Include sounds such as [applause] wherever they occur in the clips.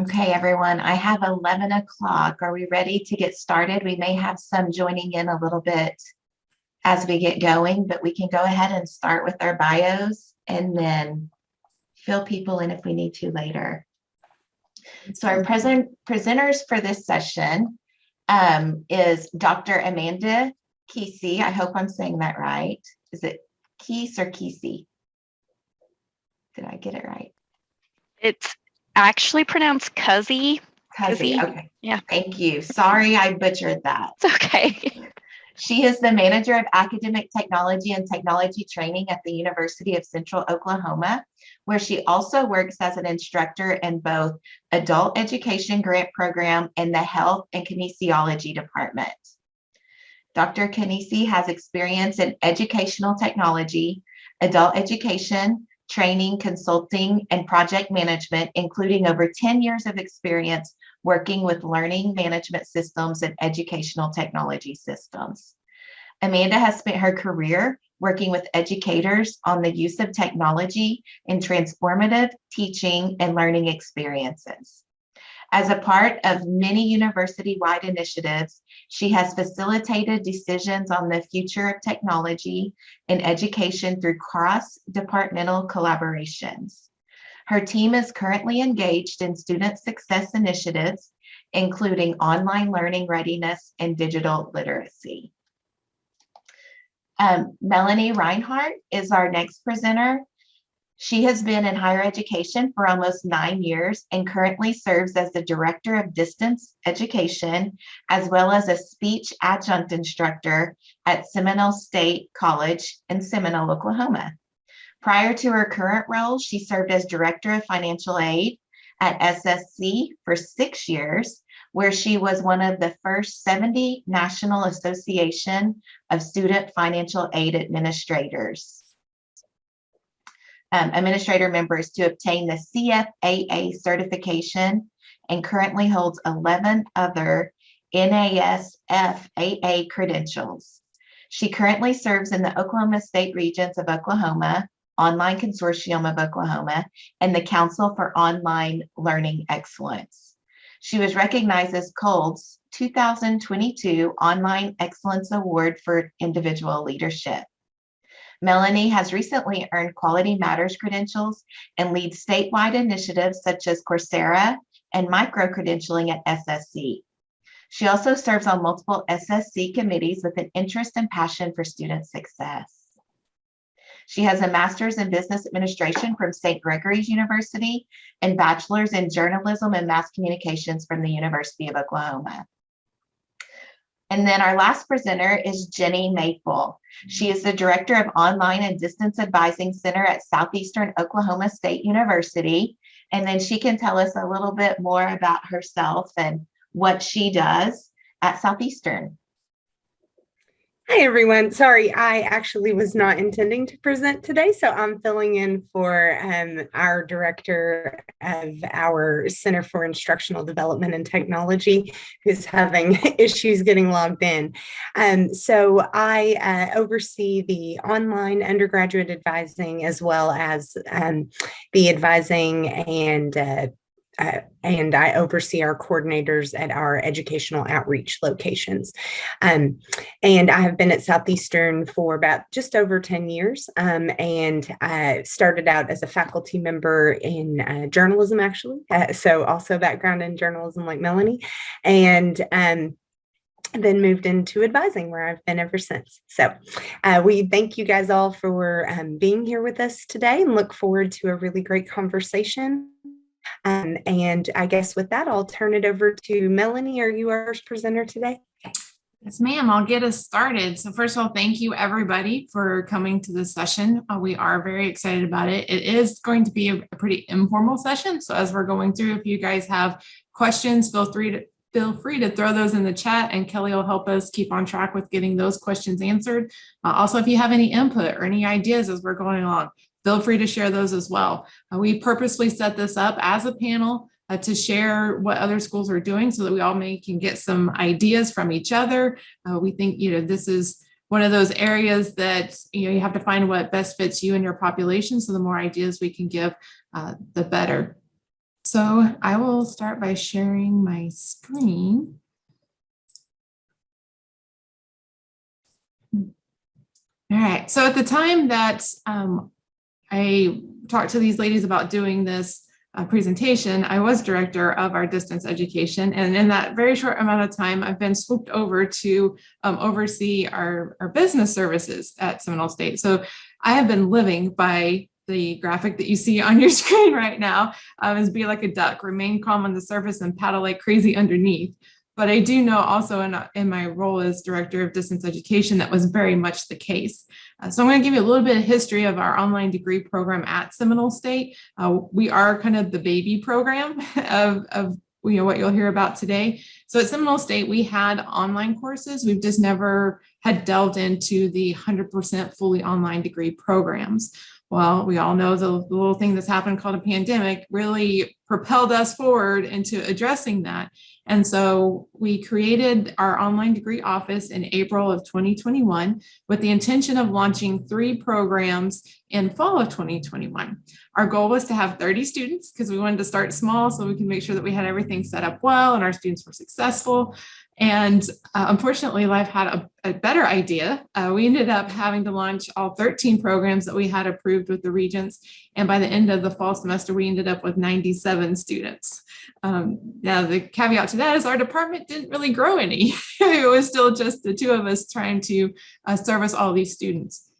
Okay, everyone, I have 11 o'clock. Are we ready to get started? We may have some joining in a little bit as we get going, but we can go ahead and start with our bios and then fill people in if we need to later. So our present presenters for this session um, is Dr. Amanda Kesey. I hope I'm saying that right. Is it Keese or Kesey? Did I get it right? It's actually pronounced Cuzzy. Cuzzy, Cuzzy, okay. yeah. Thank you. Sorry, I butchered that. It's okay. [laughs] She is the manager of academic technology and technology training at the University of Central Oklahoma, where she also works as an instructor in both adult education grant program and the health and kinesiology department. Dr. Kanisi has experience in educational technology, adult education, training, consulting, and project management, including over 10 years of experience working with learning management systems and educational technology systems. Amanda has spent her career working with educators on the use of technology in transformative teaching and learning experiences. As a part of many university-wide initiatives, she has facilitated decisions on the future of technology in education through cross-departmental collaborations. Her team is currently engaged in student success initiatives, including online learning readiness and digital literacy. Um, Melanie Reinhardt is our next presenter. She has been in higher education for almost nine years and currently serves as the Director of Distance Education, as well as a speech adjunct instructor at Seminole State College in Seminole, Oklahoma. Prior to her current role, she served as Director of Financial Aid at SSC for six years, where she was one of the first 70 National Association of Student Financial Aid Administrators um, administrator members to obtain the CFAA certification and currently holds 11 other NASFAA credentials. She currently serves in the Oklahoma State Regents of Oklahoma, Online Consortium of Oklahoma, and the Council for Online Learning Excellence. She was recognized as COLE's 2022 Online Excellence Award for Individual Leadership. Melanie has recently earned Quality Matters credentials and leads statewide initiatives such as Coursera and micro-credentialing at SSC. She also serves on multiple SSC committees with an interest and passion for student success. She has a master's in business administration from St. Gregory's University and bachelor's in journalism and mass communications from the University of Oklahoma. And then our last presenter is Jenny Maple. She is the Director of Online and Distance Advising Center at Southeastern Oklahoma State University. And then she can tell us a little bit more about herself and what she does at Southeastern. Hi, everyone. Sorry, I actually was not intending to present today, so I'm filling in for um, our director of our Center for Instructional Development and Technology, who's having [laughs] issues getting logged in. Um, so I uh, oversee the online undergraduate advising as well as um, the advising and uh, uh, and I oversee our coordinators at our educational outreach locations. Um, and I have been at Southeastern for about just over 10 years um, and I started out as a faculty member in uh, journalism, actually. Uh, so also background in journalism like Melanie. And um, then moved into advising where I've been ever since. So uh, we thank you guys all for um, being here with us today and look forward to a really great conversation. Um, and I guess with that, I'll turn it over to Melanie. Are you our presenter today? Yes, ma'am. I'll get us started. So first of all, thank you everybody for coming to this session. Uh, we are very excited about it. It is going to be a, a, pretty informal session. So as we're going through, if you guys have questions, feel free to feel free to throw those in the chat and Kelly will help us keep on track with getting those questions answered. Uh, also, if you have any input or any ideas as we're going along, feel free to share those as well. Uh, we purposely set this up as a panel uh, to share what other schools are doing so that we all may can get some ideas from each other. Uh, we think, you know, this is one of those areas that, you know, you have to find what best fits you and your population. So the more ideas we can give, uh, the better. so I will start by sharing my screen. All right, so at the time that um, I talked to these ladies about doing this uh, presentation, I was director of our distance education. And in that very short amount of time, I've been swooped over to um, oversee our, our business services at Seminole State. So I have been living by the graphic that you see on your [laughs] screen right now um, is be like a duck, remain calm on the surface and paddle like crazy underneath. But I do know also in, in my role as director of distance education, that was very much the case. Uh, so I'm going to give you a little bit of history of our online degree program at Seminole State. Uh, we are kind of the baby program [laughs] of, of you know what you'll hear about today. So at Seminole State, we had online courses. We've just never had delved into the 100% fully online degree programs. Well, we all know the, the little thing that's happened called a pandemic really propelled us forward into addressing that. And so we created our online degree office in April of 2021 with the intention of launching three programs in fall of 2021. Our goal was to have 30 students because we wanted to start small so we can make sure that we had everything set up well and our students were successful. And uh, unfortunately, life had a, a better idea. Uh, we ended up having to launch all 13 programs that we had approved with the regents. And by the end of the fall semester, we ended up with 97 students. Um, now, the caveat to that is our department didn't really grow any. [laughs] it was still just the two of us trying to uh, service all these students.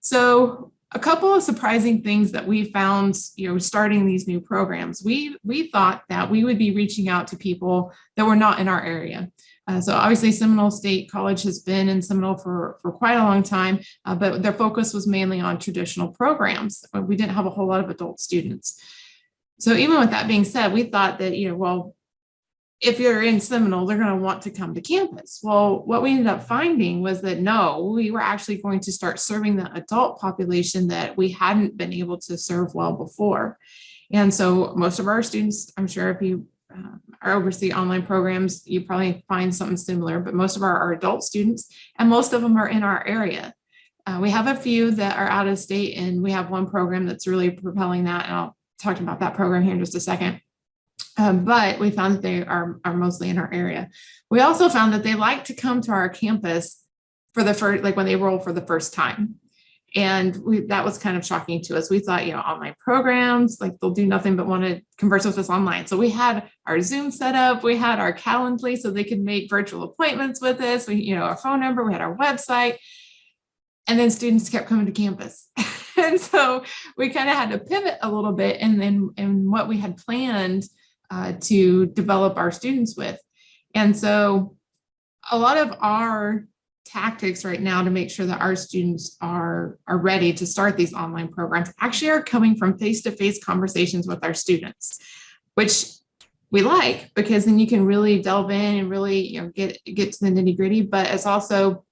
So a couple of surprising things that we found, you know, starting these new programs. We, we thought that we would be reaching out to people that were not in our area. Uh, so obviously Seminole State College has been in Seminole for, for quite a long time, uh, but their focus was mainly on traditional programs. We didn't have a whole lot of adult students. So even with that being said, we thought that, you know, well, if you're in Seminole, they're going to want to come to campus. Well, what we ended up finding was that no, we were actually going to start serving the adult population that we hadn't been able to serve well before. And so most of our students, I'm sure if you uh, are oversee online programs, you probably find something similar, but most of our are adult students and most of them are in our area. Uh, we have a few that are out of state and we have one program that's really propelling that. And I'll talk about that program here in just a second. Um, but we found that they are, are mostly in our area. We also found that they like to come to our campus for the first, like when they roll for the first time. And we, that was kind of shocking to us. We thought, you know, online programs, like they'll do nothing but want to converse with us online. So we had our Zoom set up, we had our Calendly so they could make virtual appointments with us. We, you know, our phone number, we had our website. And then students kept coming to campus. [laughs] and so we kind of had to pivot a little bit and then and what we had planned uh, to develop our students with. And so a lot of our tactics right now to make sure that our students are, are ready to start these online programs actually are coming from face-to-face -face conversations with our students, which we like because then you can really delve in and really you know get get to the nitty gritty but it's also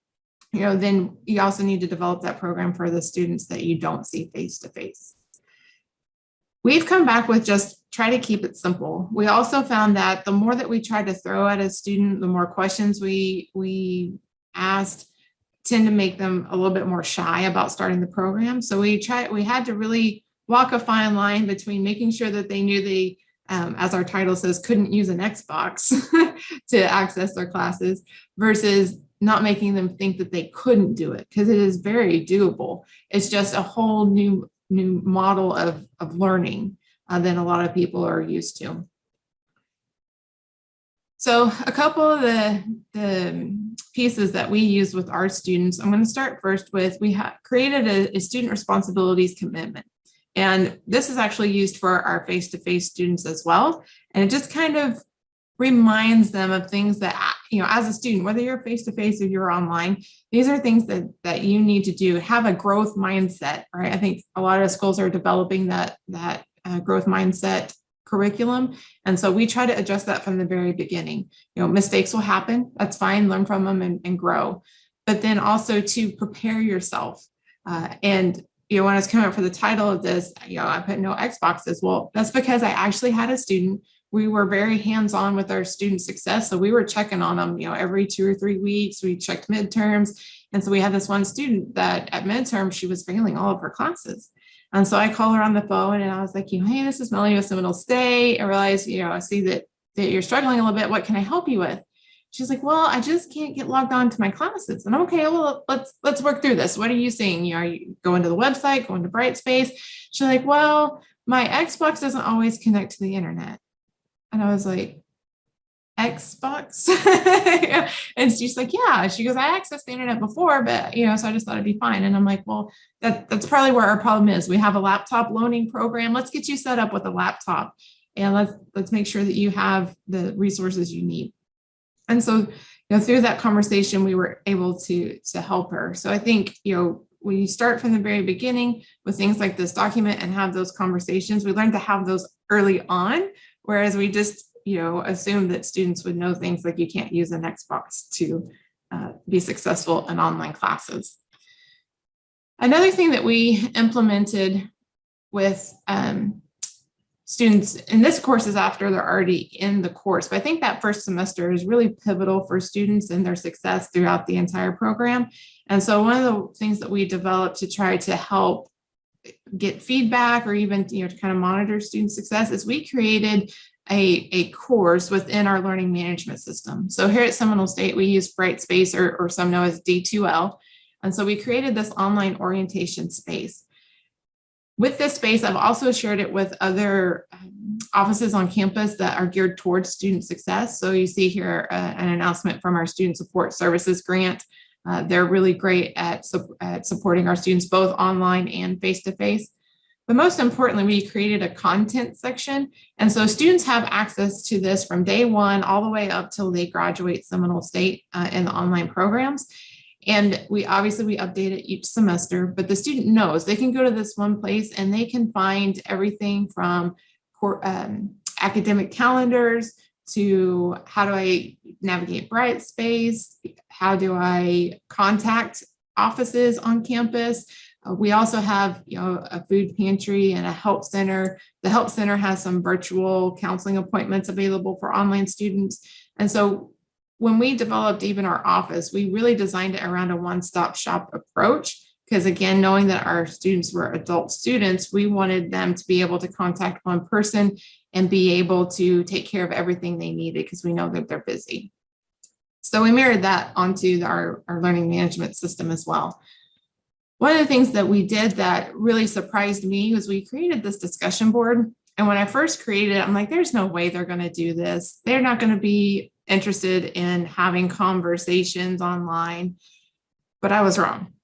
you know then you also need to develop that program for the students that you don't see face to face we've come back with just try to keep it simple we also found that the more that we try to throw at a student the more questions we we asked tend to make them a little bit more shy about starting the program. So we tried, we had to really walk a fine line between making sure that they knew they, um, as our title says, couldn't use an Xbox [laughs] to access their classes versus not making them think that they couldn't do it because it is very doable. It's just a whole new new model of, of learning uh, than a lot of people are used to. So a couple of the, the pieces that we use with our students, I'm going to start first with, we have created a, a student responsibilities commitment. And this is actually used for our face-to-face -face students as well. And it just kind of reminds them of things that, you know, as a student, whether you're face-to-face -face or you're online, these are things that, that you need to do, have a growth mindset, right? I think a lot of schools are developing that, that uh, growth mindset curriculum. And so we try to address that from the very beginning. You know, mistakes will happen. That's fine. Learn from them and, and grow. But then also to prepare yourself. Uh, and, you know, when I was coming up for the title of this, you know, I put no Xboxes. Well, that's because I actually had a student. We were very hands-on with our student success. So we were checking on them, you know, every two or three weeks. We checked midterms. And so we had this one student that at midterm, she was failing all of her classes. And so I call her on the phone and I was like, you hey, this is Melanie with Seminole State. I realize, you know, I see that, that you're struggling a little bit. What can I help you with? She's like, well, I just can't get logged on to my classes. And I'm okay, well, let's let's work through this. What are you seeing? You know, are you going to the website, going to Brightspace? She's like, well, my Xbox doesn't always connect to the internet. And I was like, Xbox? [laughs] and she's like, yeah. She goes, I accessed the internet before, but you know, so I just thought it'd be fine. And I'm like, well, that, that's probably where our problem is. We have a laptop loaning program. Let's get you set up with a laptop and let's let's make sure that you have the resources you need. And so, you know, through that conversation, we were able to to help her. So I think, you know, when you start from the very beginning with things like this document and have those conversations, we learn to have those early on, whereas we just, you know, assume that students would know things like you can't use an Xbox to uh, be successful in online classes. Another thing that we implemented with um, students in this course is after they're already in the course. But I think that first semester is really pivotal for students and their success throughout the entire program. And so one of the things that we developed to try to help get feedback or even you know to kind of monitor student success is we created a, a course within our learning management system. So here at Seminole State, we use Brightspace or, or some know as D2L. And so we created this online orientation space. With this space, I've also shared it with other um, offices on campus that are geared towards student success. So you see here uh, an announcement from our Student Support Services grant. Uh, they're really great at, su at supporting our students both online and face-to-face. -face. But most importantly, we created a content section. And so students have access to this from day one all the way up till they graduate Seminole State uh, in the online programs. And we obviously we update it each semester, but the student knows they can go to this one place and they can find everything from um, academic calendars to how do I navigate Brightspace? How do I contact offices on campus? Uh, we also have you know, a food pantry and a help center. The help center has some virtual counseling appointments available for online students. And so when we developed even our office, we really designed it around a one-stop shop approach. Because again, knowing that our students were adult students, we wanted them to be able to contact one person and be able to take care of everything they needed because we know that they're busy. So we mirrored that onto our, our learning management system as well. One of the things that we did that really surprised me was we created this discussion board. And when I first created it, I'm like, there's no way they're going to do this. They're not going to be interested in having conversations online, but I was wrong.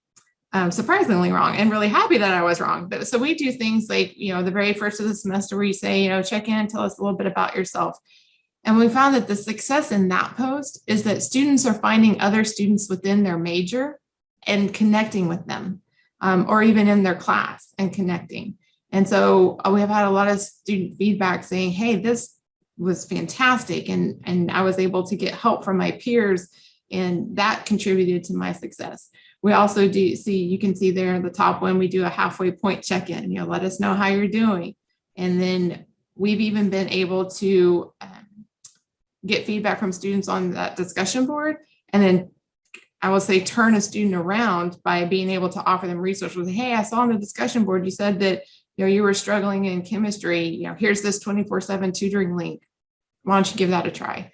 Um, surprisingly wrong and really happy that I was wrong. But, so we do things like, you know, the very first of the semester where you say, you know, check in, tell us a little bit about yourself. And we found that the success in that post is that students are finding other students within their major and connecting with them um, or even in their class and connecting. And so uh, we have had a lot of student feedback saying, hey, this was fantastic. And, and I was able to get help from my peers and that contributed to my success. We also do see, you can see there in the top one, we do a halfway point check-in, you know, let us know how you're doing. And then we've even been able to um, get feedback from students on that discussion board and then I will say turn a student around by being able to offer them resources. Hey, I saw on the discussion board, you said that you know you were struggling in chemistry. You know, here's this 24-7 tutoring link. Why don't you give that a try?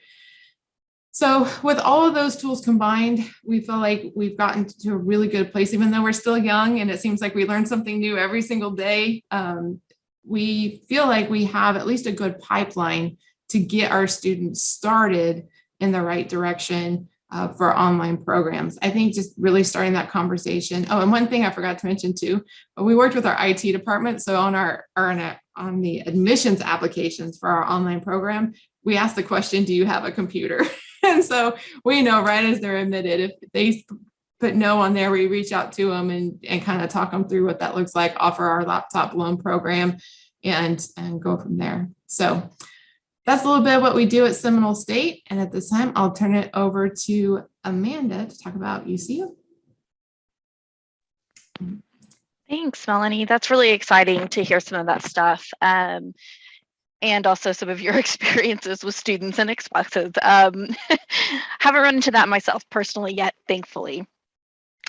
So with all of those tools combined, we feel like we've gotten to a really good place, even though we're still young and it seems like we learn something new every single day. Um, we feel like we have at least a good pipeline to get our students started in the right direction uh, for online programs. I think just really starting that conversation. Oh, and one thing I forgot to mention too, we worked with our IT department. So on our, our on the admissions applications for our online program, we asked the question, do you have a computer? [laughs] [laughs] and so we know right as they're admitted, if they put no on there, we reach out to them and, and kind of talk them through what that looks like, offer our laptop loan program and, and go from there. So that's a little bit of what we do at Seminole State. And at this time, I'll turn it over to Amanda to talk about UCO. Thanks, Melanie. That's really exciting to hear some of that stuff. Um, and also some of your [laughs] experiences with students and Xboxes. Um, [laughs] haven't run into that myself personally yet, thankfully.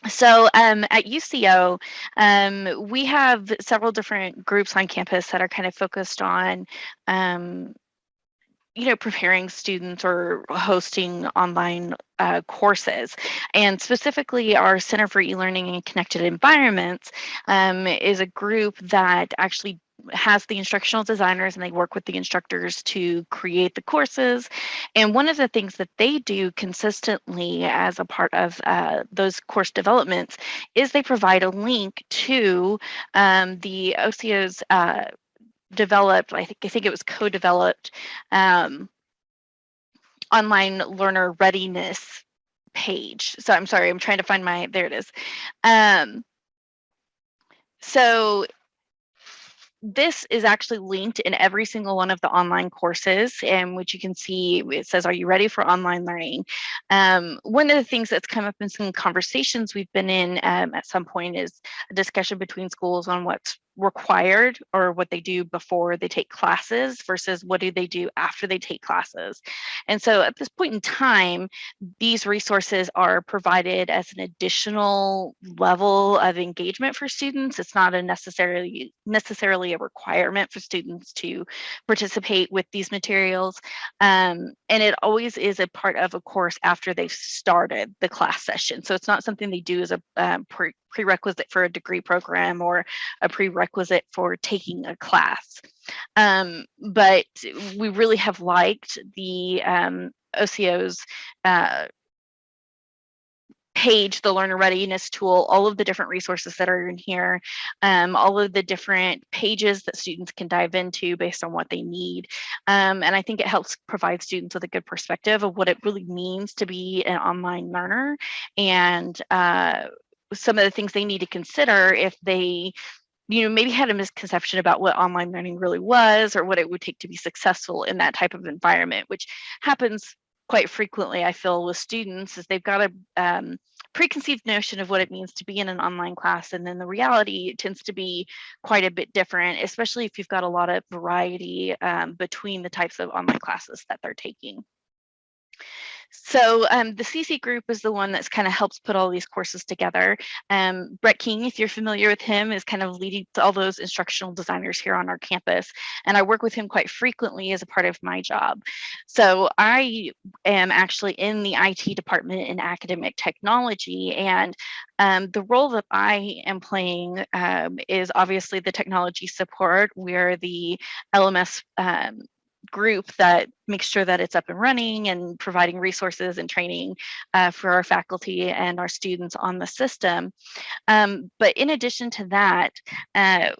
So um, at UCO, um, we have several different groups on campus that are kind of focused on um, you know, preparing students or hosting online uh, courses. And specifically, our Center for E-Learning and Connected Environments um, is a group that actually has the instructional designers and they work with the instructors to create the courses. And one of the things that they do consistently as a part of uh, those course developments is they provide a link to um, the OCO's uh, developed, I think I think it was co-developed um, online learner readiness page. So I'm sorry, I'm trying to find my, there it is. Um, so this is actually linked in every single one of the online courses and which you can see it says are you ready for online learning? Um, one of the things that's come up in some conversations we've been in um, at some point is a discussion between schools on what's required or what they do before they take classes versus what do they do after they take classes. And so at this point in time, these resources are provided as an additional level of engagement for students. It's not a necessarily necessarily a requirement for students to participate with these materials. Um, and it always is a part of a course after they've started the class session. So it's not something they do as a um, pre prerequisite for a degree program or a prerequisite for taking a class. Um, but we really have liked the um, OCO's uh, page, the learner readiness tool, all of the different resources that are in here, um, all of the different pages that students can dive into based on what they need. Um, and I think it helps provide students with a good perspective of what it really means to be an online learner and uh, some of the things they need to consider if they you know maybe had a misconception about what online learning really was or what it would take to be successful in that type of environment which happens quite frequently i feel with students is they've got a um, preconceived notion of what it means to be in an online class and then the reality tends to be quite a bit different especially if you've got a lot of variety um, between the types of online classes that they're taking so um, the CC group is the one that's kind of helps put all these courses together. Um, Brett King, if you're familiar with him, is kind of leading all those instructional designers here on our campus. And I work with him quite frequently as a part of my job. So I am actually in the IT department in academic technology. And um, the role that I am playing um, is obviously the technology support. We're the LMS um, group that makes sure that it's up and running and providing resources and training uh, for our faculty and our students on the system. Um, but in addition to that, uh,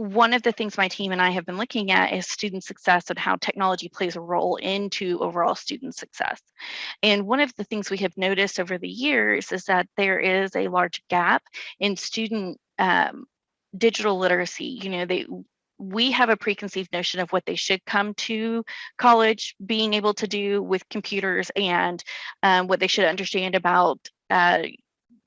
one of the things my team and I have been looking at is student success and how technology plays a role into overall student success. And one of the things we have noticed over the years is that there is a large gap in student um, digital literacy. You know, they we have a preconceived notion of what they should come to college being able to do with computers and um, what they should understand about uh,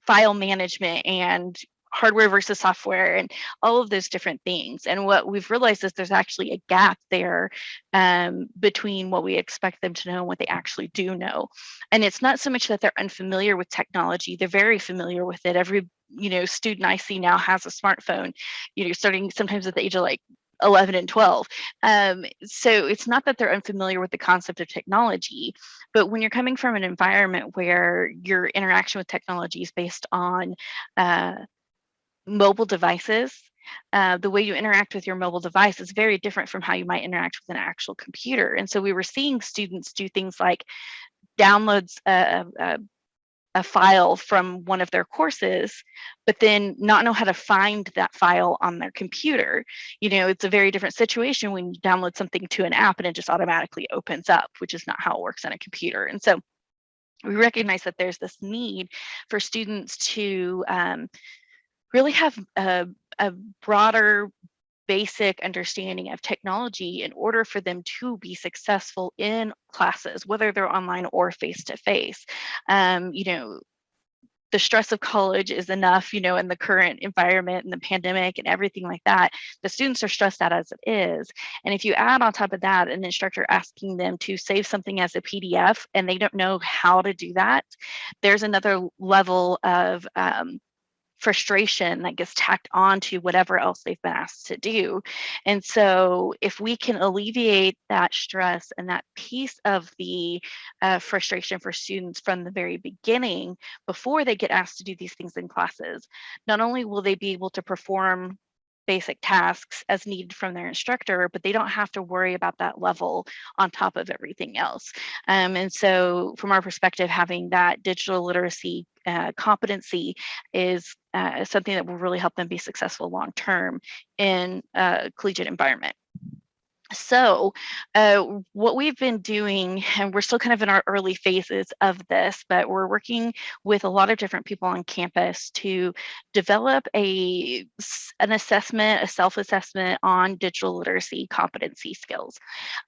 file management and hardware versus software and all of those different things. And what we've realized is there's actually a gap there um, between what we expect them to know and what they actually do know. And it's not so much that they're unfamiliar with technology, they're very familiar with it. Every you know student I see now has a smartphone, you know, starting sometimes at the age of like 11 and 12. Um, so it's not that they're unfamiliar with the concept of technology, but when you're coming from an environment where your interaction with technology is based on uh, mobile devices, uh, the way you interact with your mobile device is very different from how you might interact with an actual computer. And so we were seeing students do things like downloads uh, uh, a file from one of their courses, but then not know how to find that file on their computer. You know, it's a very different situation when you download something to an app and it just automatically opens up, which is not how it works on a computer. And so we recognize that there's this need for students to um, really have a, a broader basic understanding of technology in order for them to be successful in classes, whether they're online or face to face. Um, you know, the stress of college is enough, you know, in the current environment and the pandemic and everything like that. The students are stressed out as it is. And if you add on top of that an instructor asking them to save something as a PDF and they don't know how to do that, there's another level of um, frustration that gets tacked on to whatever else they've been asked to do. And so if we can alleviate that stress and that piece of the uh, frustration for students from the very beginning, before they get asked to do these things in classes, not only will they be able to perform basic tasks as needed from their instructor, but they don't have to worry about that level on top of everything else. Um, and so from our perspective, having that digital literacy uh, competency is uh, something that will really help them be successful long term in a collegiate environment. So uh, what we've been doing, and we're still kind of in our early phases of this, but we're working with a lot of different people on campus to develop a an assessment, a self-assessment on digital literacy competency skills.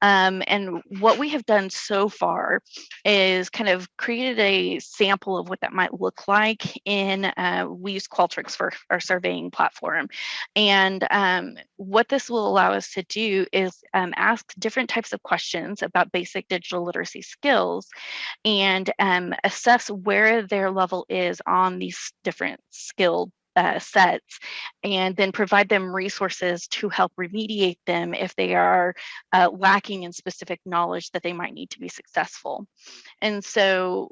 Um, and what we have done so far is kind of created a sample of what that might look like in, uh, we use Qualtrics for our surveying platform. And um, what this will allow us to do is um, ask different types of questions about basic digital literacy skills and um, assess where their level is on these different skill uh, sets and then provide them resources to help remediate them if they are uh, lacking in specific knowledge that they might need to be successful. And so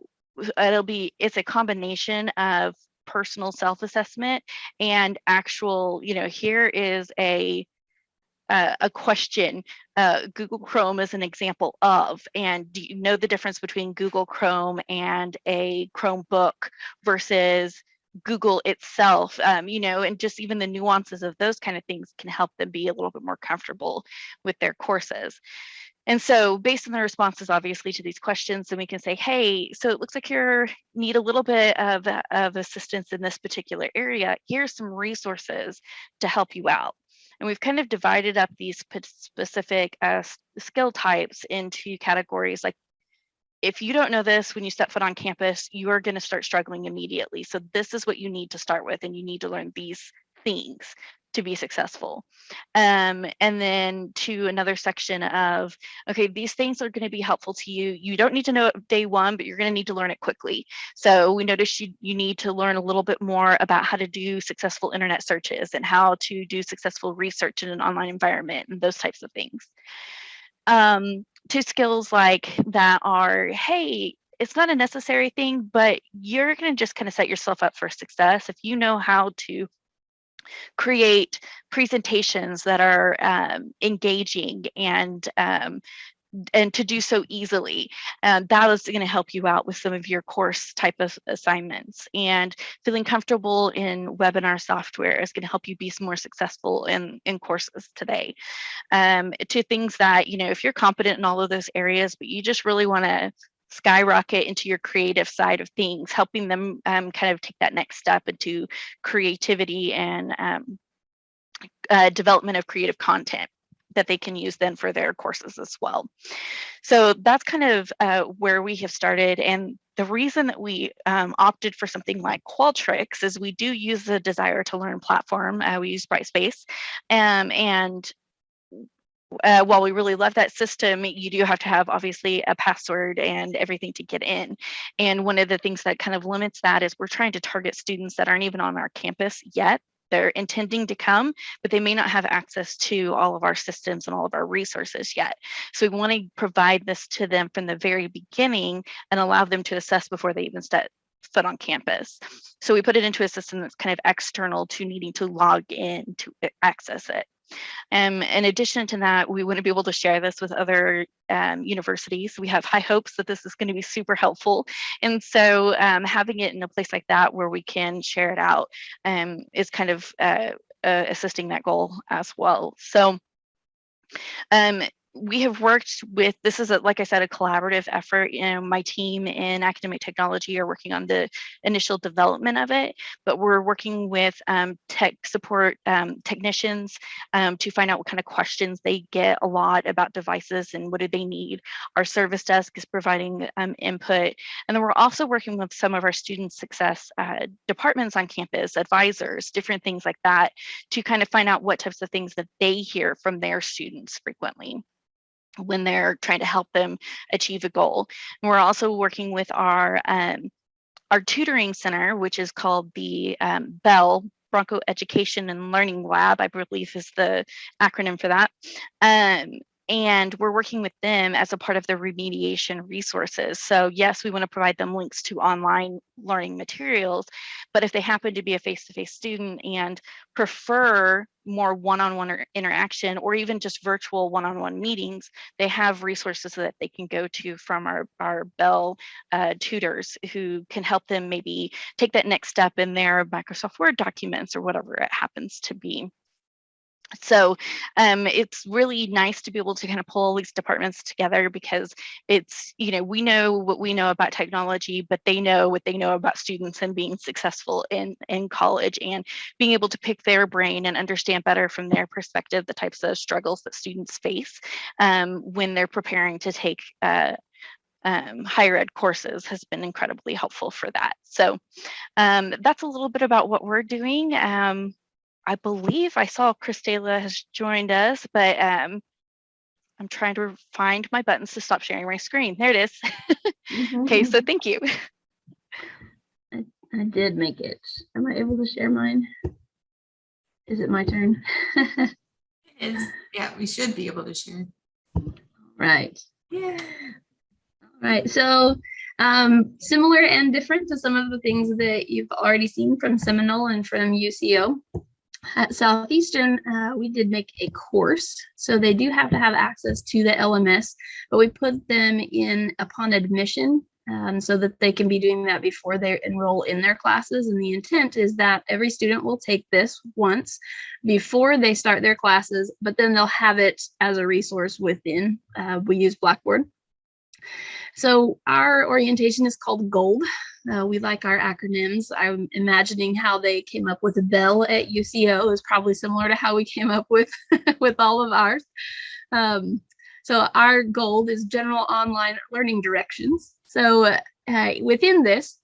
it'll be, it's a combination of personal self-assessment and actual, you know, here is a uh, a question uh, Google Chrome is an example of, and do you know the difference between Google Chrome and a Chromebook versus Google itself, um, you know, and just even the nuances of those kind of things can help them be a little bit more comfortable with their courses. And so based on the responses, obviously, to these questions, then we can say, hey, so it looks like you need a little bit of, of assistance in this particular area. Here's some resources to help you out. And we've kind of divided up these specific uh, skill types into categories like if you don't know this when you step foot on campus, you are going to start struggling immediately. So this is what you need to start with, and you need to learn these things to be successful. Um, and then to another section of, okay, these things are going to be helpful to you. You don't need to know it day one, but you're going to need to learn it quickly. So we noticed you, you need to learn a little bit more about how to do successful internet searches and how to do successful research in an online environment and those types of things. Um, to skills like that are, hey, it's not a necessary thing, but you're going to just kind of set yourself up for success if you know how to create presentations that are um, engaging and um, and to do so easily. And that is going to help you out with some of your course type of assignments. And feeling comfortable in webinar software is going to help you be more successful in, in courses today. Um, to things that, you know, if you're competent in all of those areas, but you just really want to skyrocket into your creative side of things, helping them um, kind of take that next step into creativity and um, uh, development of creative content that they can use then for their courses as well. So that's kind of uh, where we have started. And the reason that we um, opted for something like Qualtrics is we do use the Desire to Learn platform. Uh, we use Brightspace. Um, and uh, while we really love that system, you do have to have obviously a password and everything to get in. And one of the things that kind of limits that is we're trying to target students that aren't even on our campus yet. They're intending to come, but they may not have access to all of our systems and all of our resources yet. So we want to provide this to them from the very beginning and allow them to assess before they even step foot on campus. So we put it into a system that's kind of external to needing to log in to access it. Um, in addition to that, we want to be able to share this with other um, universities. We have high hopes that this is going to be super helpful. And so um, having it in a place like that where we can share it out um, is kind of uh, uh, assisting that goal as well. So um, we have worked with this is a, like i said a collaborative effort you know my team in academic technology are working on the initial development of it but we're working with um, tech support um, technicians um, to find out what kind of questions they get a lot about devices and what do they need. Our service desk is providing um, input and then we're also working with some of our student success uh, departments on campus advisors different things like that to kind of find out what types of things that they hear from their students frequently when they're trying to help them achieve a goal. And we're also working with our um, our tutoring center, which is called the um, Bell Bronco Education and Learning Lab, I believe is the acronym for that. Um, and we're working with them as a part of the remediation resources. So yes, we want to provide them links to online learning materials, but if they happen to be a face-to-face -face student and prefer more one-on-one -on -one interaction or even just virtual one-on-one -on -one meetings, they have resources that they can go to from our, our Bell uh, tutors who can help them maybe take that next step in their Microsoft Word documents or whatever it happens to be so um, it's really nice to be able to kind of pull these departments together because it's you know we know what we know about technology but they know what they know about students and being successful in in college and being able to pick their brain and understand better from their perspective the types of struggles that students face um, when they're preparing to take uh, um, higher ed courses has been incredibly helpful for that. So um, that's a little bit about what we're doing. I believe I saw Christela has joined us, but um, I'm trying to find my buttons to stop sharing my screen. There it is. [laughs] okay, so [laughs] thank you. I, I did make it. Am I able to share mine? Is it my turn? Is yeah, we should be able to share. right. Yeah. All right. So um, similar and different to some of the things that you've already seen from Seminole and from UCO. At Southeastern, uh, we did make a course, so they do have to have access to the LMS, but we put them in upon admission um, so that they can be doing that before they enroll in their classes. And the intent is that every student will take this once before they start their classes, but then they'll have it as a resource within. Uh, we use Blackboard. So our orientation is called GOLD. Uh, we like our acronyms. I'm imagining how they came up with bell at UCO is probably similar to how we came up with [laughs] with all of ours. Um, so our GOLD is general online learning directions. So uh, within this,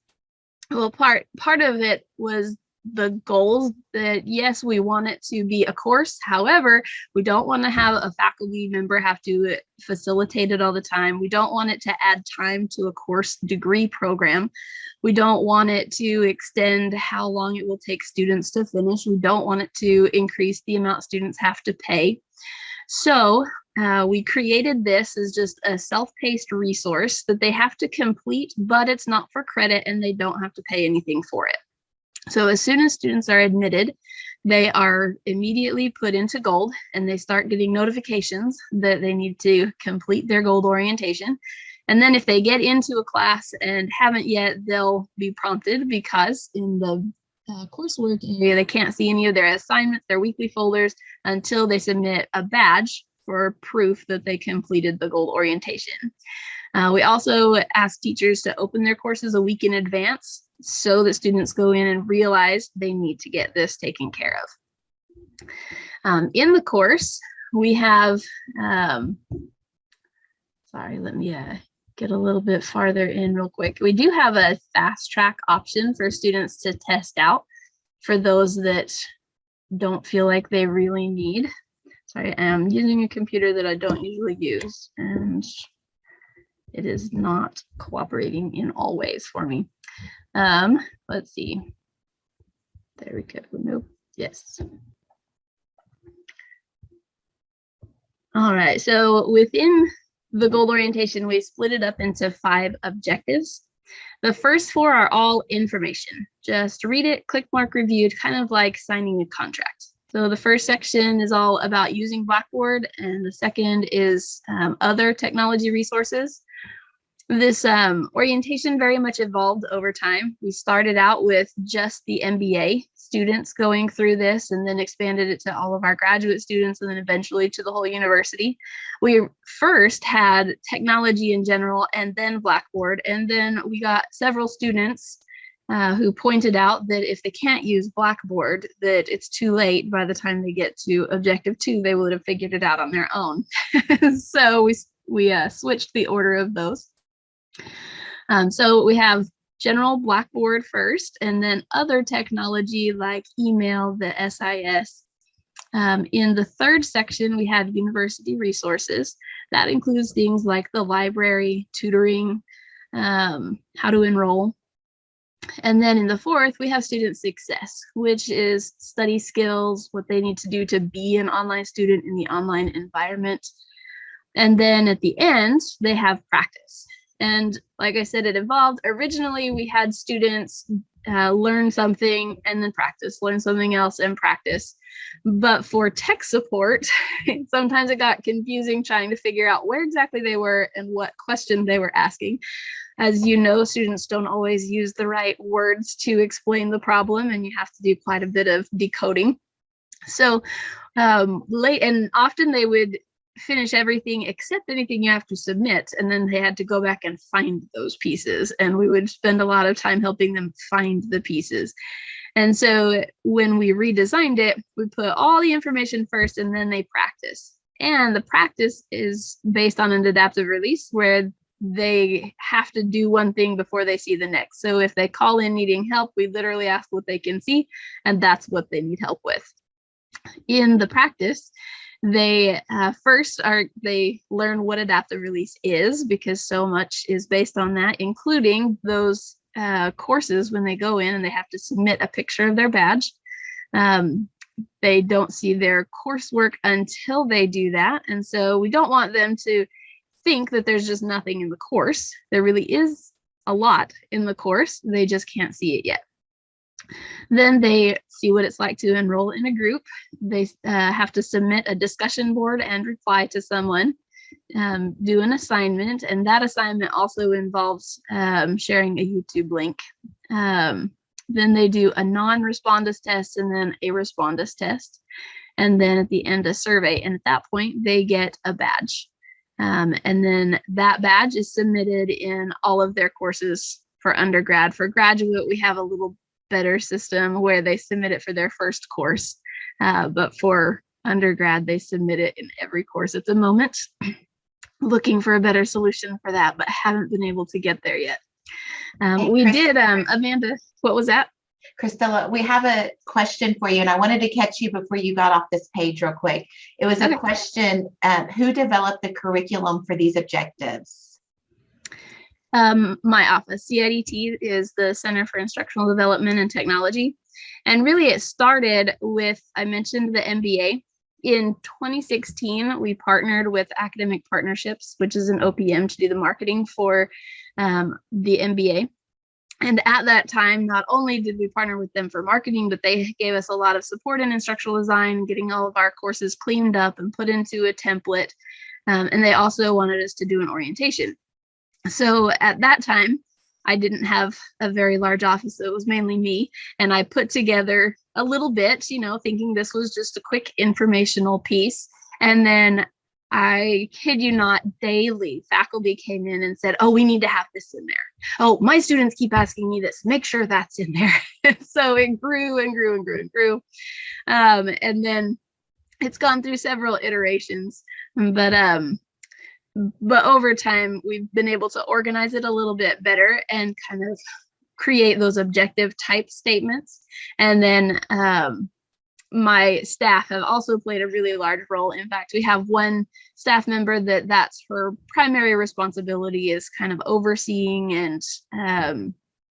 well, part part of it was the goals that yes we want it to be a course. However we don't want to have a faculty member have to facilitate it all the time. We don't want it to add time to a course degree program. We don't want it to extend how long it will take students to finish. We don't want it to increase the amount students have to pay. So uh, we created this as just a self-paced resource that they have to complete, but it's not for credit and they don't have to pay anything for it. So as soon as students are admitted, they are immediately put into gold and they start getting notifications that they need to complete their gold orientation. And then if they get into a class and haven't yet, they'll be prompted because in the uh, coursework area, they can't see any of their assignments, their weekly folders until they submit a badge for proof that they completed the gold orientation. Uh, we also ask teachers to open their courses a week in advance so that students go in and realize they need to get this taken care of. Um, in the course, we have, um, sorry, let me uh, get a little bit farther in real quick. We do have a fast track option for students to test out for those that don't feel like they really need. Sorry, I'm using a computer that I don't usually use and it is not cooperating in all ways for me. Um, let's see. There we go. Nope. Yes. All right. So within the goal orientation, we split it up into five objectives. The first four are all information. Just read it, click mark reviewed, kind of like signing a contract. So the first section is all about using Blackboard and the second is um, other technology resources. This um, orientation very much evolved over time. We started out with just the MBA students going through this and then expanded it to all of our graduate students and then eventually to the whole university. We first had technology in general and then Blackboard. And then we got several students uh, who pointed out that if they can't use Blackboard, that it's too late by the time they get to objective two, they would have figured it out on their own. [laughs] so we, we uh, switched the order of those. Um, so we have general Blackboard first, and then other technology like email, the SIS. Um, in the third section, we have university resources. That includes things like the library, tutoring, um, how to enroll. And then in the fourth, we have student success, which is study skills, what they need to do to be an online student in the online environment. And then at the end, they have practice. And like I said, it evolved. Originally, we had students uh, learn something and then practice, learn something else and practice. But for tech support, [laughs] sometimes it got confusing trying to figure out where exactly they were and what question they were asking. As you know, students don't always use the right words to explain the problem and you have to do quite a bit of decoding. So um, late and often they would finish everything except anything you have to submit and then they had to go back and find those pieces and we would spend a lot of time helping them find the pieces. And so when we redesigned it we put all the information first and then they practice. And the practice is based on an adaptive release where they have to do one thing before they see the next. So if they call in needing help we literally ask what they can see and that's what they need help with. In the practice they uh, first are they learn what adaptive release is because so much is based on that, including those uh, courses when they go in and they have to submit a picture of their badge. Um, they don't see their coursework until they do that. And so we don't want them to think that there's just nothing in the course. There really is a lot in the course. They just can't see it yet. Then they see what it's like to enroll in a group. They uh, have to submit a discussion board and reply to someone, um, do an assignment, and that assignment also involves um, sharing a YouTube link. Um, then they do a non-respondus test and then a respondus test. And then at the end, a survey. And at that point, they get a badge. Um, and then that badge is submitted in all of their courses for undergrad. For graduate, we have a little better system where they submit it for their first course. Uh, but for undergrad, they submit it in every course at the moment. [clears throat] Looking for a better solution for that, but haven't been able to get there yet. Um, Hey, we did, um, Amanda, what was that? Christella, we have a question for you, and I wanted to catch you before you got off this page real quick. It was Okay. a question, um, who developed the curriculum for these objectives? Um, my office, CIDT, is the Center for Instructional Development and Technology. And really it started with, I mentioned the MBA. In 2016, we partnered with Academic Partnerships, which is an OPM to do the marketing for um, the MBA. And at that time, not only did we partner with them for marketing, but they gave us a lot of support in instructional design, getting all of our courses cleaned up and put into a template. Um, and they also wanted us to do an orientation. So at that time, I didn't have a very large office, so it was mainly me. And I put together a little bit, you know, thinking this was just a quick informational piece. And then I kid you not, daily faculty came in and said, Oh, we need to have this in there. Oh, my students keep asking me this, make sure that's in there. [laughs] so it grew and grew and grew and grew. Um, and then it's gone through several iterations, but um, but over time we've been able to organize it a little bit better and kind of create those objective type statements. And then um, my staff have also played a really large role. In fact we have one staff member that that's her primary responsibility is kind of overseeing and um,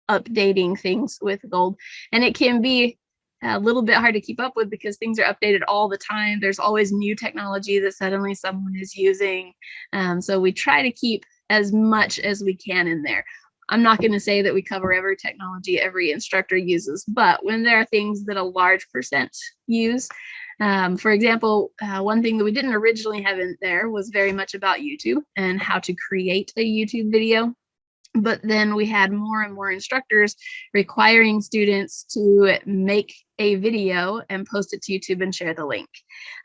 updating things with gold. And it can be a little bit hard to keep up with because things are updated all the time. There's always new technology that suddenly someone is using. Um, so we try to keep as much as we can in there. I'm not going to say that we cover every technology every instructor uses, but when there are things that a large percent use, um, for example, uh, one thing that we didn't originally have in there was very much about YouTube and how to create a YouTube video. But then we had more and more instructors requiring students to make a video and post it to YouTube and share the link.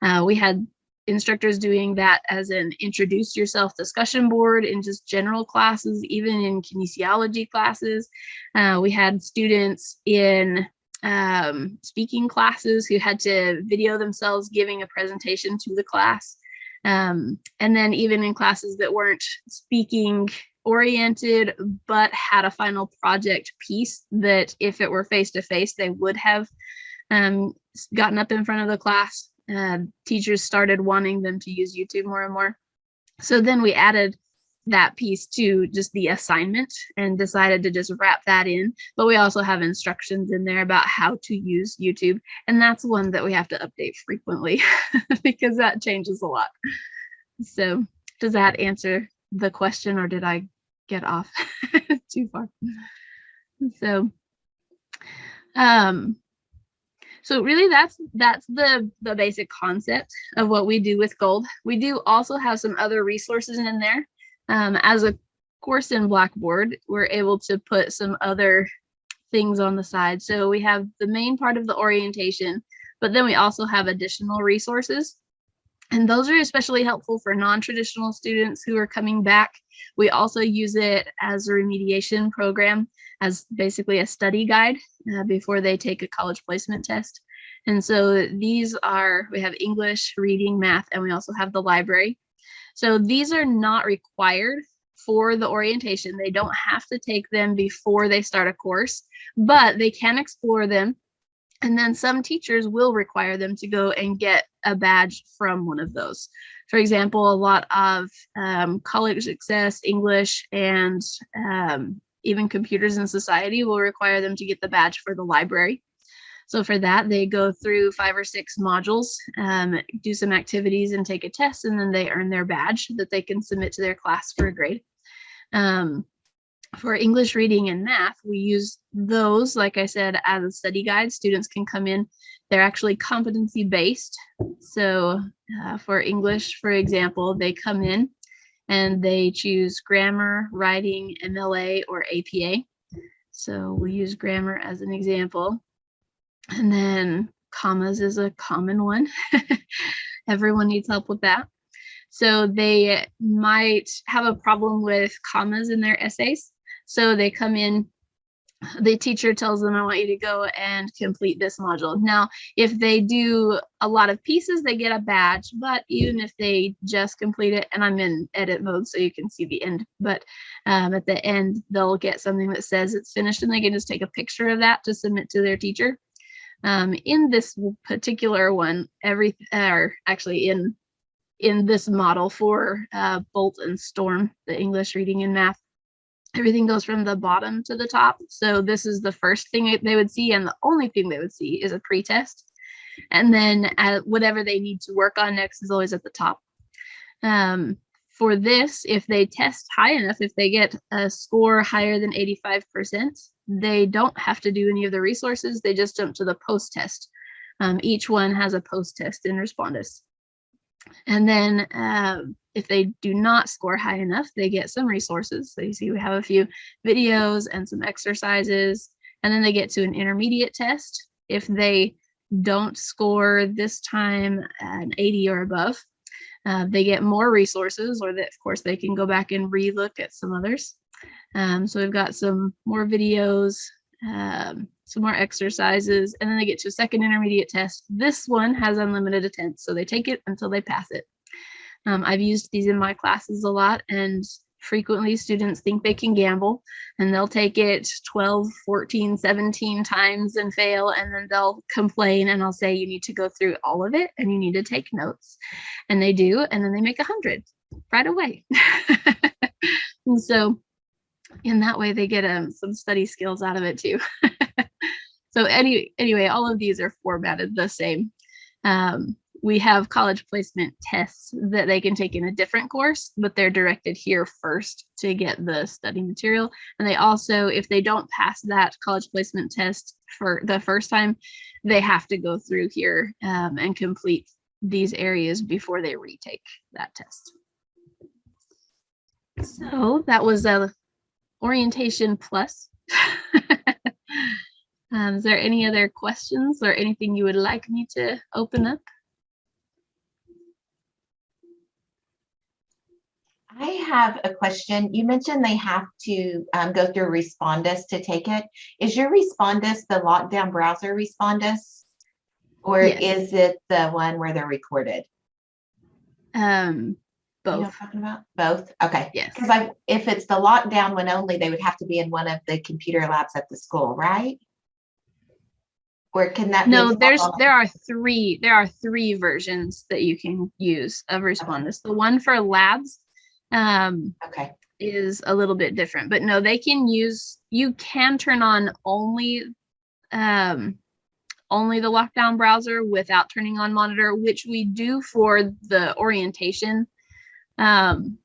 Uh, we had instructors doing that as an introduce yourself discussion board in just general classes, even in kinesiology classes. Uh, we had students in um, speaking classes who had to video themselves giving a presentation to the class. Um, and then even in classes that weren't speaking oriented, but had a final project piece that if it were face to face, they would have um, gotten up in front of the class. Uh, teachers started wanting them to use YouTube more and more. So then we added that piece to just the assignment and decided to just wrap that in. But we also have instructions in there about how to use YouTube. And that's one that we have to update frequently [laughs] because that changes a lot. So does that answer the question or did I get off [laughs] too far? So, um, so really that's that's the the basic concept of what we do with gold we do also have some other resources in there um, as a course in blackboard we're able to put some other things on the side so we have the main part of the orientation but then we also have additional resources and those are especially helpful for non-traditional students who are coming back. We also use it as a remediation program as basically a study guide uh, before they take a college placement test. And so these are, we have English, reading, math, and we also have the library. So these are not required for the orientation. They don't have to take them before they start a course, but they can explore them and then some teachers will require them to go and get a badge from one of those. For example, a lot of um, college success, English, and um, even computers in society will require them to get the badge for the library. So for that, they go through five or six modules, um, do some activities and take a test, and then they earn their badge that they can submit to their class for a grade. Um, for English reading and math, we use those, like I said, as a study guide. Students can come in. They're actually competency based. So uh, for English, for example, they come in and they choose grammar, writing, MLA, or APA. So we use grammar as an example. And then commas is a common one. [laughs] Everyone needs help with that. So they might have a problem with commas in their essays. So they come in, the teacher tells them, I want you to go and complete this module. Now, if they do a lot of pieces, they get a badge, but even if they just complete it, and I'm in edit mode so you can see the end, but um, at the end, they'll get something that says it's finished and they can just take a picture of that to submit to their teacher. Um, in this particular one, every, or actually in in this model for uh, Bolt and Storm, the English reading and math, everything goes from the bottom to the top. So this is the first thing they would see and the only thing they would see is a pretest. And then uh, whatever they need to work on next is always at the top. Um, for this, if they test high enough, if they get a score higher than 85%, they don't have to do any of the resources. They just jump to the post test. Um, each one has a post test in Respondus. And then um, if they do not score high enough, they get some resources. So you see we have a few videos and some exercises, and then they get to an intermediate test. If they don't score this time an 80 or above, uh, they get more resources or that of course they can go back and relook at some others. Um, so we've got some more videos, um, some more exercises, and then they get to a second intermediate test. This one has unlimited attempts, so they take it until they pass it. Um, I've used these in my classes a lot and frequently students think they can gamble and they'll take it 12, 14, 17 times and fail and then they'll complain and I'll say you need to go through all of it and you need to take notes and they do and then they make a hundred right away. [laughs] and so in that way they get um, some study skills out of it too. [laughs] so any anyway, all of these are formatted the same. Um, we have college placement tests that they can take in a different course, but they're directed here first to get the study material. And they also, if they don't pass that college placement test for the first time, they have to go through here um, and complete these areas before they retake that test. So that was a orientation plus. [laughs] Um, is there any other questions or anything you would like me to open up? I have a question. You mentioned they have to um, go through Respondus to take it. Is your Respondus the lockdown browser Respondus? Or Yes. is it the one where they're recorded? Um, You know what I'm talking about? Both? Okay. yes. Because I, if it's the lockdown one only, they would have to be in one of the computer labs at the school, right? Or can that? be No, installed there's, on- there are three, there are three versions that you can use of Respondus. The one for labs um, Okay, is a little bit different, but no, they can use, you can turn on only um, only the lockdown browser without turning on monitor, which we do for the orientation. Um,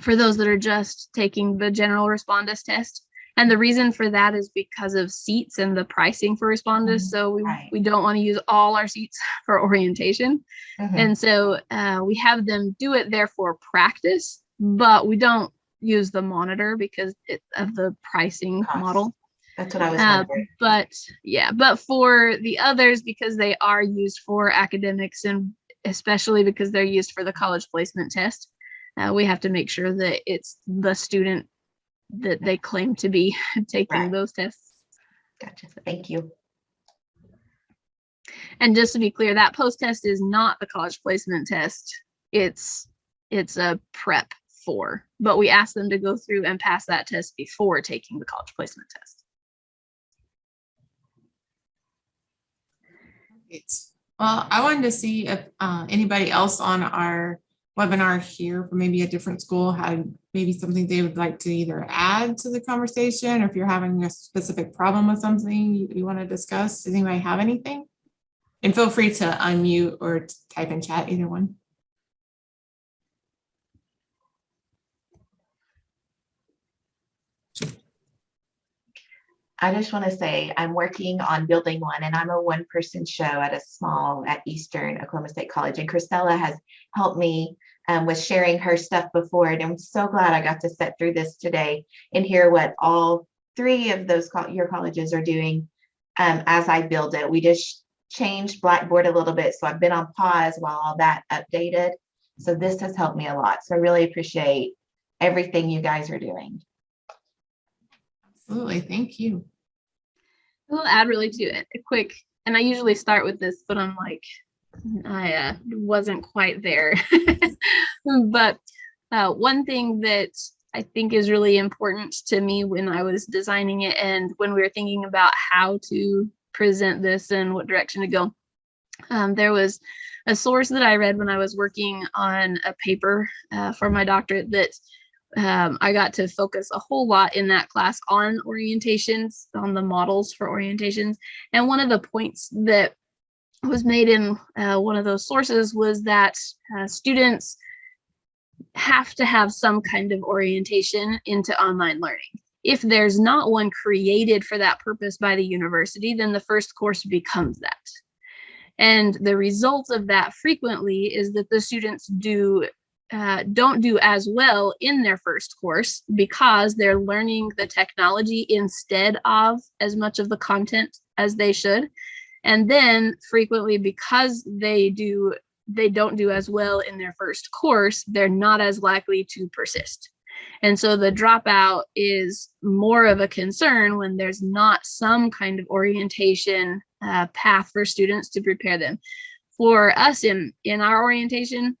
for those that are just taking the general respondus test. And the reason for that is because of seats and the pricing for respondus. Mhm, So we, right. we don't want to use all our seats [laughs] for orientation. Mhm. And so uh, we have them do it there for practice, but we don't use the monitor because it, of the pricing Cost. model. that's what I was Uh, but yeah, but for the others, because they are used for academics and especially because they're used for the college placement test, uh, we have to make sure that it's the student that they claim to be [laughs] taking Right. those tests. Gotcha. Thank you. And just to be clear, that post test is not the college placement test. It's it's a prep for, but we ask them to go through and pass that test before taking the college placement test. Great. Well, I wanted to see if uh, anybody else on our webinar here from maybe a different school had maybe something they would like to either add to the conversation, or if you're having a specific problem with something you, you want to discuss. Does anybody have anything? And feel free to unmute or type in chat, either one. I just want to say I'm working on building one and I'm a one person show at a small at Eastern Oklahoma State College. And Christella has helped me um, with sharing her stuff before. And I'm so glad I got to sit through this today and hear what all three of those col- your colleges are doing um, as I build it. We just changed Blackboard a little bit. So I've been on pause while all that updated. So this has helped me a lot. So I really appreciate everything you guys are doing. Absolutely, thank you. We'll add really to it a quick, and I usually start with this, but I'm like, I uh, wasn't quite there. [laughs] but uh, one thing that I think is really important to me when I was designing it and when we were thinking about how to present this and what direction to go, um, there was a source that I read when I was working on a paper uh, for my doctorate that um, I got to focus a whole lot in that class on orientations, on the models for orientations. And one of the points that was made in uh, one of those sources was that uh, students have to have some kind of orientation into online learning. If there's not one created for that purpose by the university, then the first course becomes that. And the result of that frequently is that the students do uh, don't do as well in their first course because they're learning the technology instead of as much of the content as they should. And then frequently because they do they don't do as well in their first course, they're not as likely to persist. And so the dropout is more of a concern when there's not some kind of orientation uh, path for students to prepare them. For us in, in our orientation,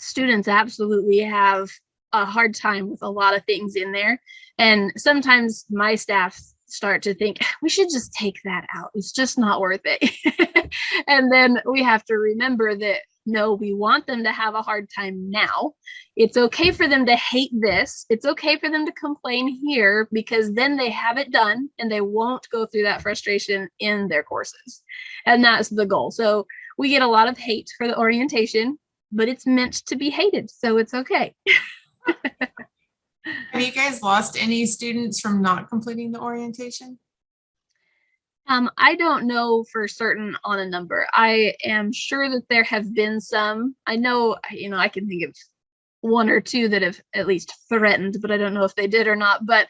students absolutely have a hard time with a lot of things in there. And sometimes my staff start to think we should just take that out. It's just not worth it. [laughs] and then we have to remember that no, we want them to have a hard time now. It's okay for them to hate this. It's okay for them to complain here because then they have it done and they won't go through that frustration in their courses. And that's the goal. So we get a lot of hate for the orientation but it's meant to be hated, so it's okay. [laughs] Have you guys lost any students from not completing the orientation? Um, I don't know for certain on a number. I am sure that there have been some. I know, you know, I can think of one or two that have at least threatened, but I don't know if they did or not. But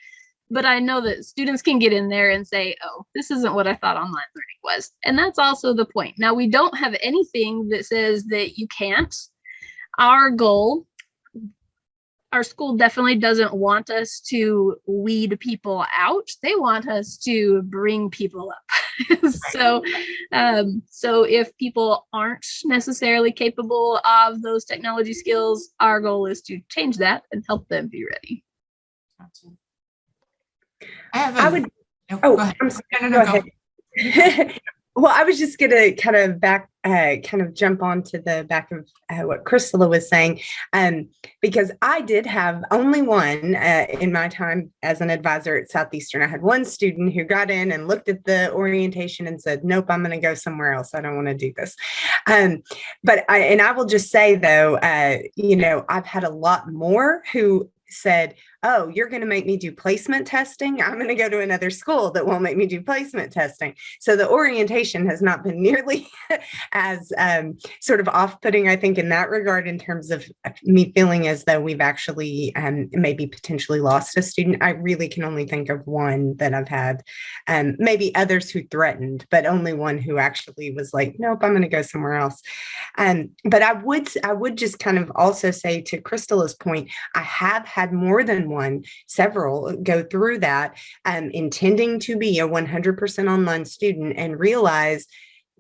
but I know that students can get in there and say, oh, this isn't what I thought online learning was. And that's also the point. Now, we don't have anything that says that you can't. Our goal, our school definitely doesn't want us to weed people out. They want us to bring people up. [laughs] so, um, so if people aren't necessarily capable of those technology skills, our goal is to change that and help them be ready. Gotcha. I have. I a- would, Oh, oh, go. I'm sorry. No, no, Go go. ahead. [laughs] Well, I was just gonna kind of back, uh, kind of jump onto the back of uh, what Crystala was saying, um, because I did have only one uh, in my time as an advisor at Southeastern. I had one student who got in and looked at the orientation and said, "Nope, I'm going to go somewhere else. I don't want to do this." Um, but I, and I will just say though, uh, you know, I've had a lot more who said, oh, you're going to make me do placement testing. I'm going to go to another school that won't make me do placement testing. So the orientation has not been [laughs] nearly as um, sort of off-putting, I think, in that regard, in terms of me feeling as though we've actually um, maybe potentially lost a student. I really can only think of one that I've had, um, maybe others who threatened, but only one who actually was like, nope, I'm going to go somewhere else. Um, but I would, I would just kind of also say to Crystal's point, I have had more than one, several go through that, um, intending to be a 100% online student and realize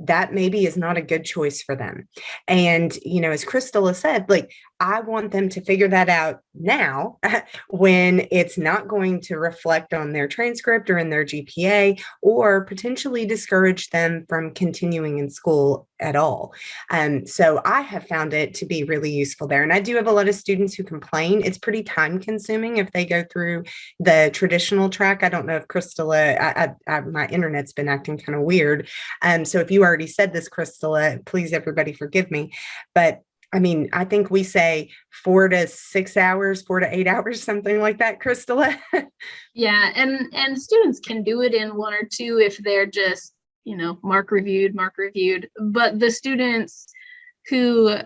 that maybe is not a good choice for them. And, you know, as Crystala said, like, I want them to figure that out now [laughs] when it's not going to reflect on their transcript or in their GPA or potentially discourage them from continuing in school at all. Um, so I have found it to be really useful there. And I do have a lot of students who complain. It's pretty time consuming if they go through the traditional track. I don't know if Crystala, I, I, I, my internet's been acting kind of weird. Um, so if you already said this, Crystala, please everybody forgive me. But I mean, I think we say four to six hours, four to eight [laughs] hours, something like that, Crystala. Yeah, and and students can do it in one or two if they're just, you know, mark reviewed, mark reviewed. But the students who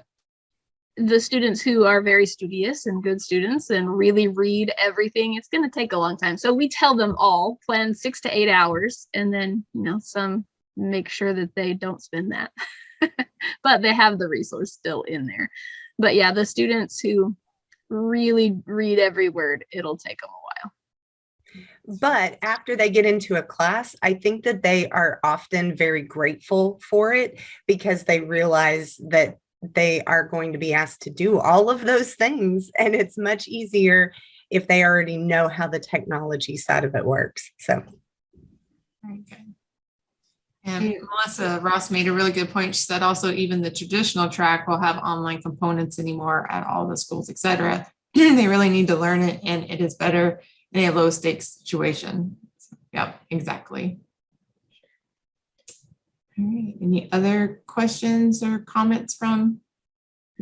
the students who are very studious and good students and really read everything, it's going to take a long time. So we tell them all plan six to eight hours, and then you know some make sure that they don't spend that. [laughs] [laughs] but they have the resource still in there. But yeah, the students who really read every word, it'll take them a while. but after they get into a class, I think that they are often very grateful for it because they realize that they are going to be asked to do all of those things. And it's much easier if they already know how the technology side of it works. So. Very good. And Melissa Ross made a really good point. She said also even the traditional track will have online components anymore at all the schools, et cetera. [clears throat] They really need to learn it and it is better in a low stakes situation. Yep, exactly. All right, any other questions or comments from?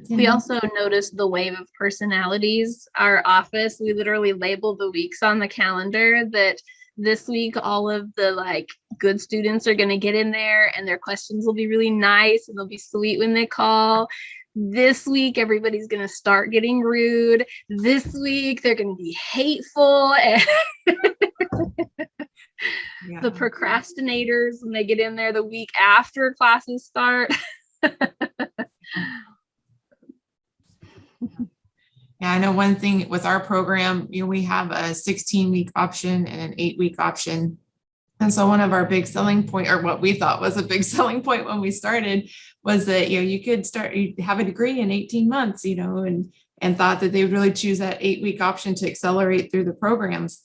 We also noticed the wave of personalities. Our office, we literally label the weeks on the calendar that this week all of the like good students are going to get in there and their questions will be really nice and they'll be sweet when they call. This week everybody's going to start getting rude. This week they're going to be hateful [laughs] and Yeah. the procrastinators when they get in there the week after classes start. [laughs] Yeah, I know one thing with our program, you know, we have a sixteen week option and an eight week option. And so one of our big selling point, or what we thought was a big [laughs] selling point when we started, was that, you know, you could start, you have a degree in eighteen months, you know, and and thought that they would really choose that eight week option to accelerate through the programs.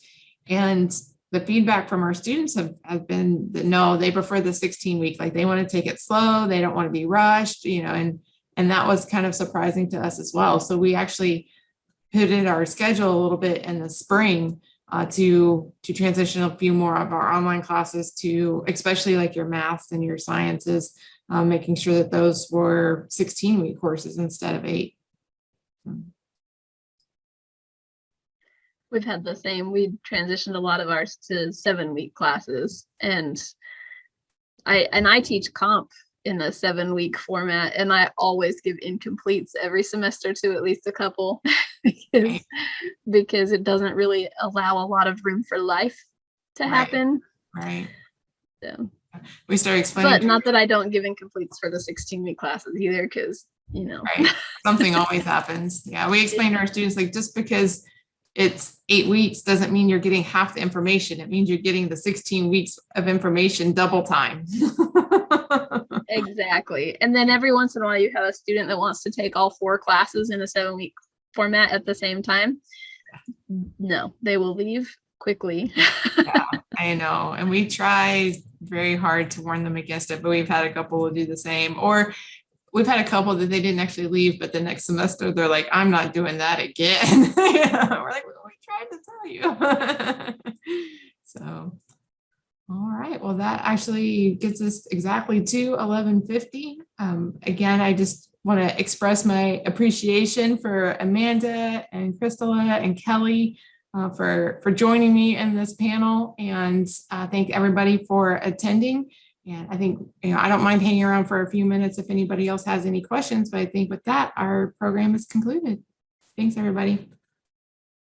And the feedback from our students have, have been that no, they prefer the sixteen week, like they want to take it slow, they don't want to be rushed, you know, and and that was kind of surprising to us as well. So we actually pivoted our schedule a little bit in the spring uh, to to transition a few more of our online classes to especially like your maths and your sciences, um, making sure that those were 16 week courses instead of eight. We've had the same, we transitioned a lot of ours to seven week classes and I, and I teach comp in a seven week format and I always give incompletes every semester to at least a couple. [laughs] [laughs] because, because it doesn't really allow a lot of room for life to Right. happen. Right. So, We start explaining. but not that I don't give incompletes for the 16 week classes either, because you know. Right. [laughs] Something always happens. Yeah, we explain to our students, like, just because it's eight weeks doesn't mean you're getting half the information. It means you're getting the sixteen weeks of information double time. [laughs] Exactly. And then every once in a while, you have a student that wants to take all four classes in a seven week format at the same time. No, they will leave quickly. [laughs] I know, and we try very hard to warn them against it, but we've had a couple who do the same, or we've had a couple that they didn't actually leave, but the next semester they're like, I'm not doing that again. [laughs] Yeah, We're like, "Well, we tried to tell you. [laughs] So, all right, well, that actually gets us exactly to eleven fifty. Um, again, I just want to express my appreciation for Amanda and Crystala and Kelly uh, for, for joining me in this panel and uh, thank everybody for attending. And I think, you know, I don't mind hanging around for a few minutes if anybody else has any questions, but I think with that, our program is concluded. Thanks, everybody.